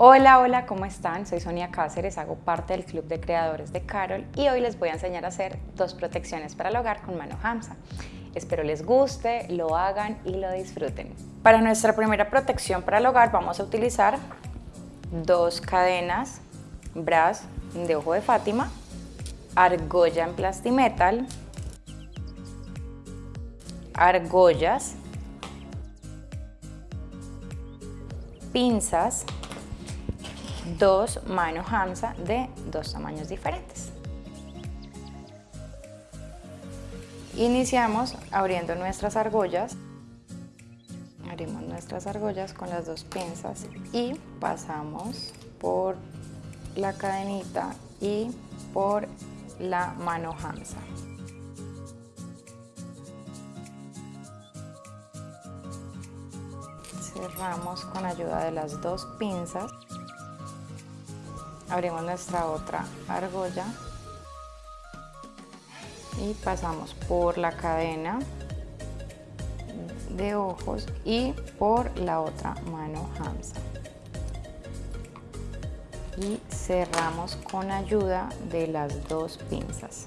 Hola, hola, ¿cómo están? Soy Sonia Cáceres, hago parte del Club de Creadores de Carol y hoy les voy a enseñar a hacer dos protecciones para el hogar con mano Hamsa. Espero les guste, lo hagan y lo disfruten. Para nuestra primera protección para el hogar vamos a utilizar dos cadenas bras de ojo de Fátima, argolla en plastimetal, argollas, pinzas, dos manos Hamsa de dos tamaños diferentes. Iniciamos abriendo nuestras argollas. Abrimos nuestras argollas con las dos pinzas y pasamos por la cadenita y por la mano Hamsa. Cerramos con ayuda de las dos pinzas abrimos nuestra otra argolla. Y pasamos por la cadena de ojos y por la otra mano Hamsa y cerramos con ayuda de las dos pinzas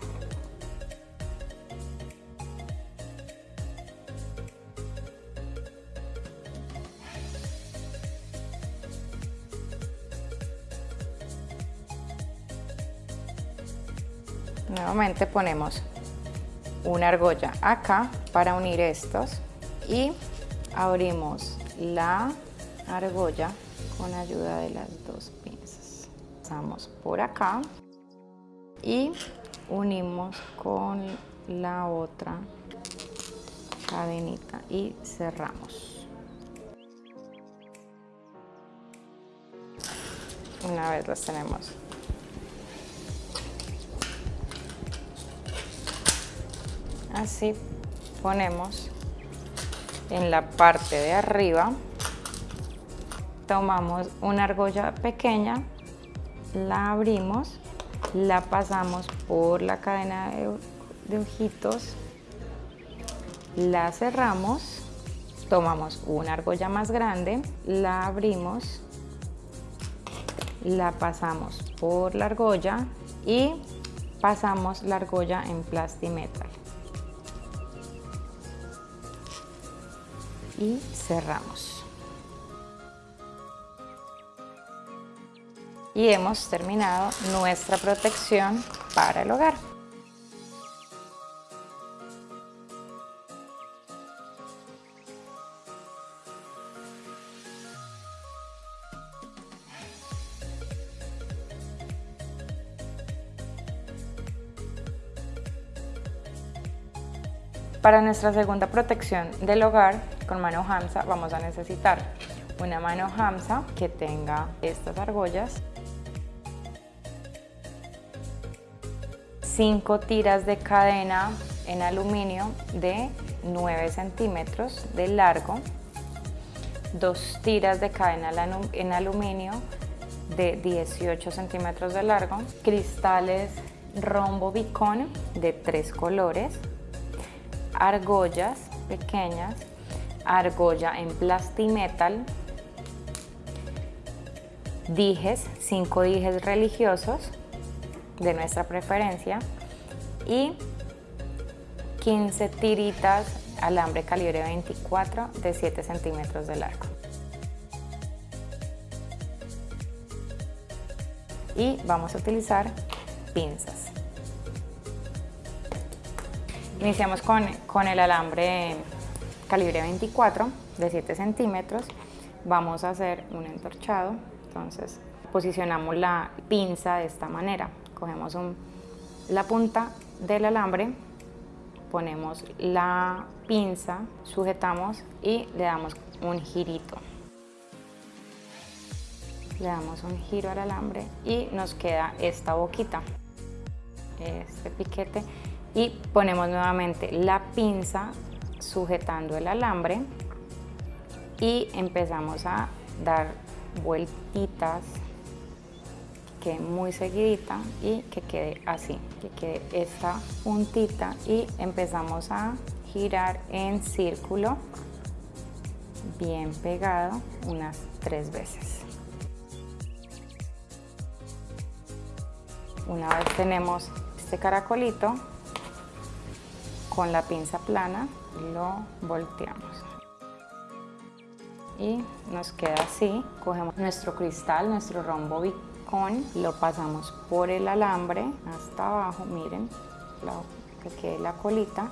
Nuevamente ponemos una argolla acá para unir estos y abrimos la argolla con ayuda de las dos pinzas. Pasamos por acá y unimos con la otra cadenita y cerramos. Una vez las tenemos así ponemos en la parte de arriba. Tomamos una argolla pequeña la abrimos la pasamos por la cadena de, ojitos la cerramos tomamos una argolla más grande la abrimos la pasamos por la argolla y pasamos la argolla en plastimetal y cerramos. Y hemos terminado nuestra protección para el hogar. Para nuestra segunda protección del hogar con mano Hamsa vamos a necesitar una mano Hamsa que tenga estas argollas, 5 tiras de cadena en aluminio de 9 centímetros de largo, dos tiras de cadena en aluminio de 18 centímetros de largo, cristales rombo bicón de tres colores, argollas pequeñas, argolla en plastimetal, dijes, cinco dijes religiosos de nuestra preferencia y 15 tiritas alambre calibre 24 de 7 centímetros de largo. Y vamos a utilizar pinzas. Iniciamos con, con el alambre calibre 24 de 7 centímetros. Vamos a hacer un entorchado. Entonces posicionamos la pinza de esta manera. Cogemos la punta del alambre, ponemos la pinza, sujetamos y le damos un girito. Le damos un giro al alambre y nos queda esta boquita, este piquete y ponemos nuevamente la pinza sujetando el alambre y empezamos a dar vueltitas que quede muy seguidita y que quede así, que quede esta puntita y empezamos a girar en círculo bien pegado unas tres veces. Una vez tenemos este caracolito, con la pinza plana lo volteamos. Y nos queda así. Cogemos nuestro cristal, nuestro rombo bicón, lo pasamos por el alambre hasta abajo, miren, que quede la colita.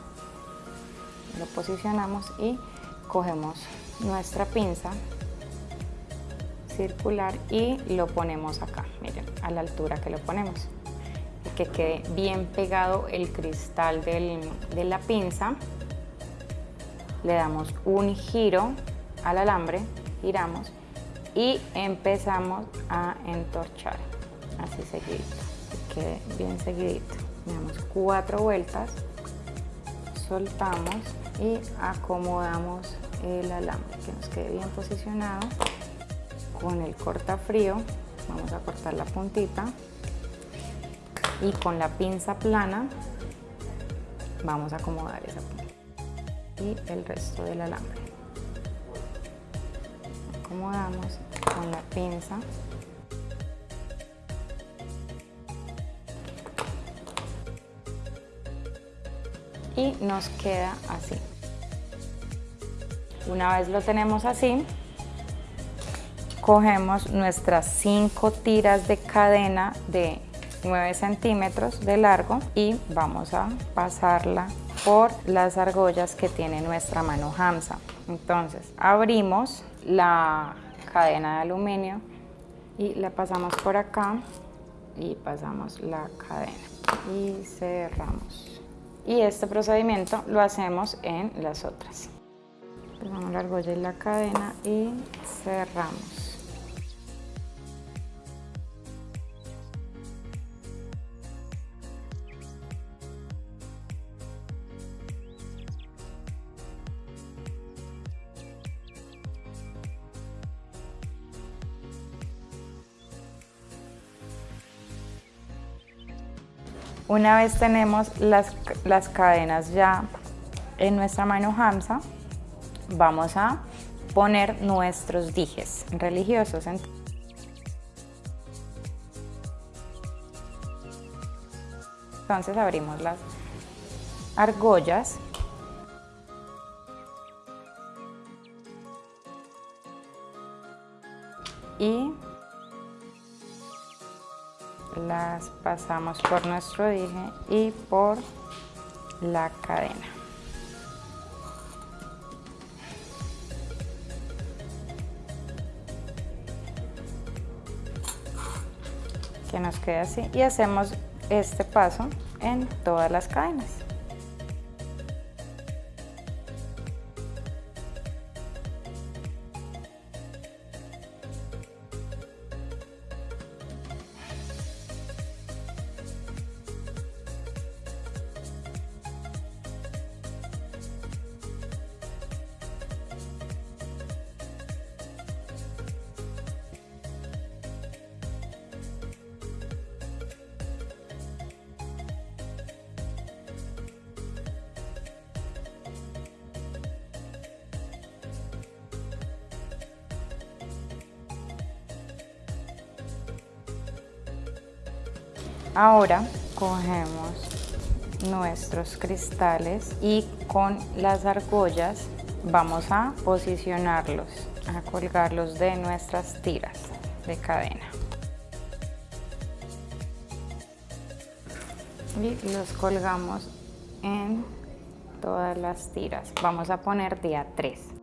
Lo posicionamos y cogemos nuestra pinza circular y lo ponemos acá, miren, a la altura que lo ponemos. Que quede bien pegado el cristal de la pinza. Le damos un giro al alambre, giramos y empezamos a entorchar, así seguidito, que quede bien seguidito. Damos cuatro vueltas, soltamos y acomodamos el alambre que nos quede bien posicionado con el cortafrío vamos a cortar la puntita y con la pinza plana vamos a acomodar esa punta. Y el resto del alambre. Acomodamos con la pinza. Y nos queda así. Una vez lo tenemos así cogemos nuestras cinco tiras de cadena de 9 centímetros de largo y vamos a pasarla por las argollas que tiene nuestra mano Hamsa. Entonces abrimos la cadena de aluminio y la pasamos por acá y pasamos la cadena y cerramos. Y este procedimiento lo hacemos en las otras. Pasamos la argolla y la cadena y cerramos. Una vez tenemos las, cadenas ya en nuestra mano Hamsa, vamos a poner nuestros dijes religiosos. Entonces abrimos las argollas y las pasamos por nuestro dije y por la cadena. Que nos quede así y hacemos este paso en todas las cadenas. Ahora cogemos nuestros cristales y con las argollas vamos a posicionarlos, a colgarlos de nuestras tiras de cadena. Y los colgamos en todas las tiras. Vamos a poner día 3.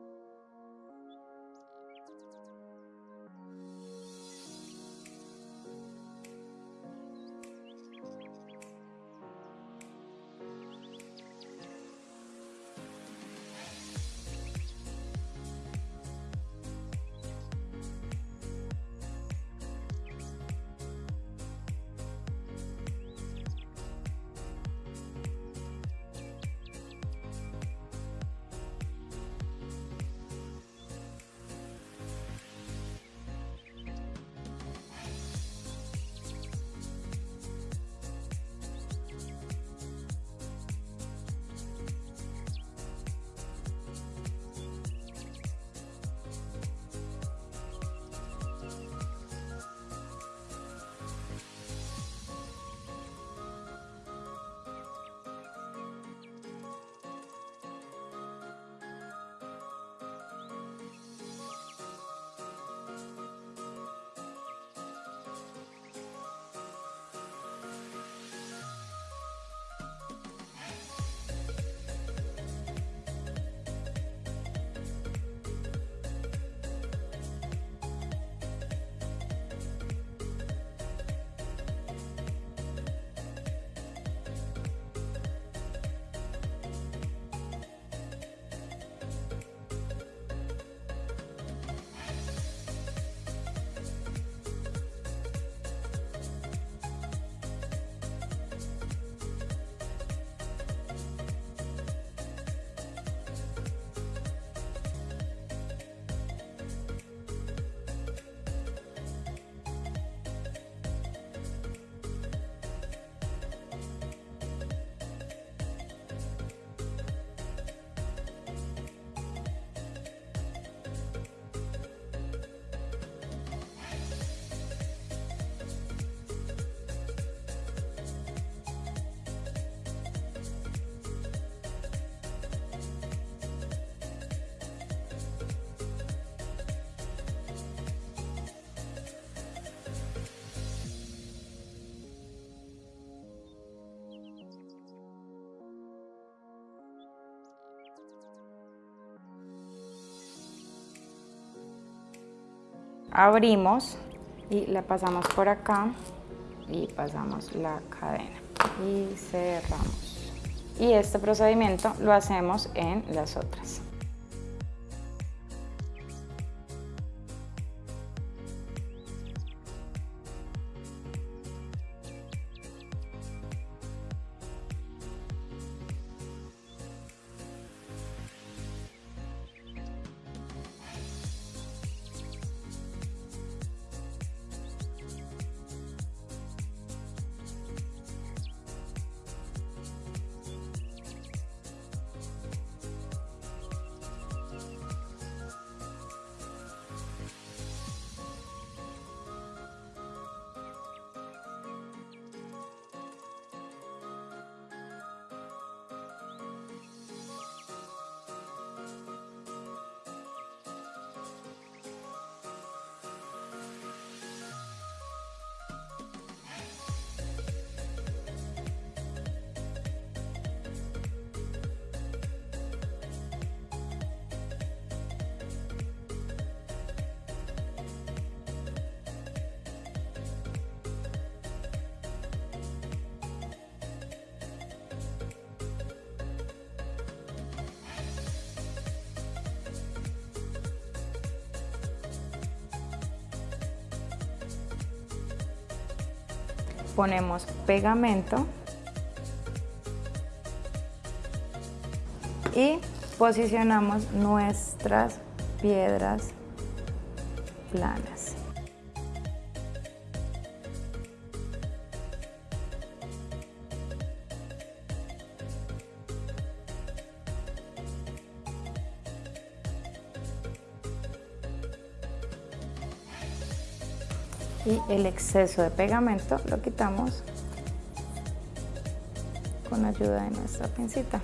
Abrimos y la pasamos por acá y pasamos la cadena y cerramos. Y este procedimiento lo hacemos en las otras. Ponemos pegamento y posicionamos nuestras piedras planas. Y el exceso de pegamento lo quitamos con ayuda de nuestra pincita.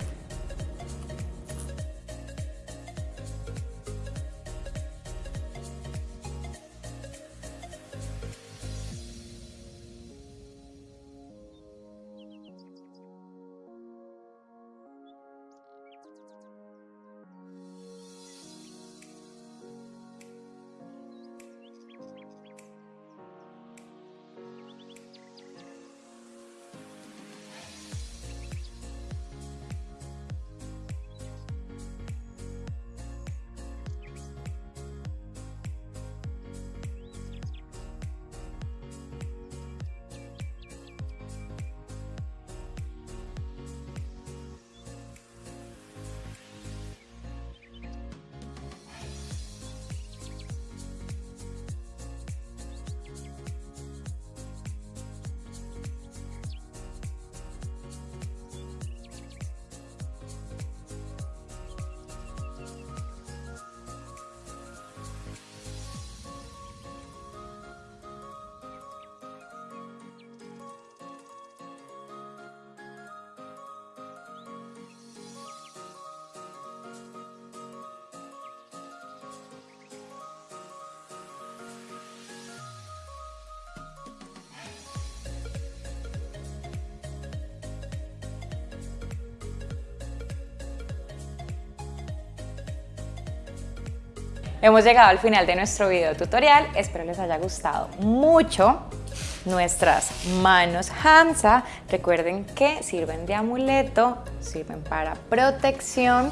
Hemos llegado al final de nuestro video tutorial, espero les haya gustado mucho nuestras manos Hamsa. Recuerden que sirven de amuleto, sirven para protección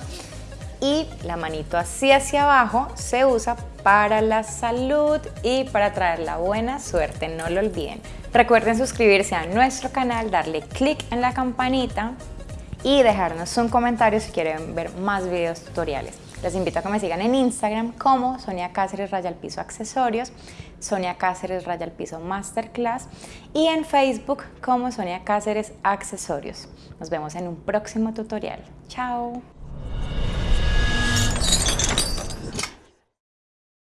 y la manito así hacia abajo se usa para la salud y para traer la buena suerte, no lo olviden. Recuerden suscribirse a nuestro canal, darle click en la campanita y dejarnos un comentario si quieren ver más videos tutoriales. Les invito a que me sigan en Instagram como Sonia Cáceres Raya al Piso Accesorios, Sonia Cáceres Raya al Piso Masterclass y en Facebook como Sonia Cáceres Accesorios. Nos vemos en un próximo tutorial. ¡Chao!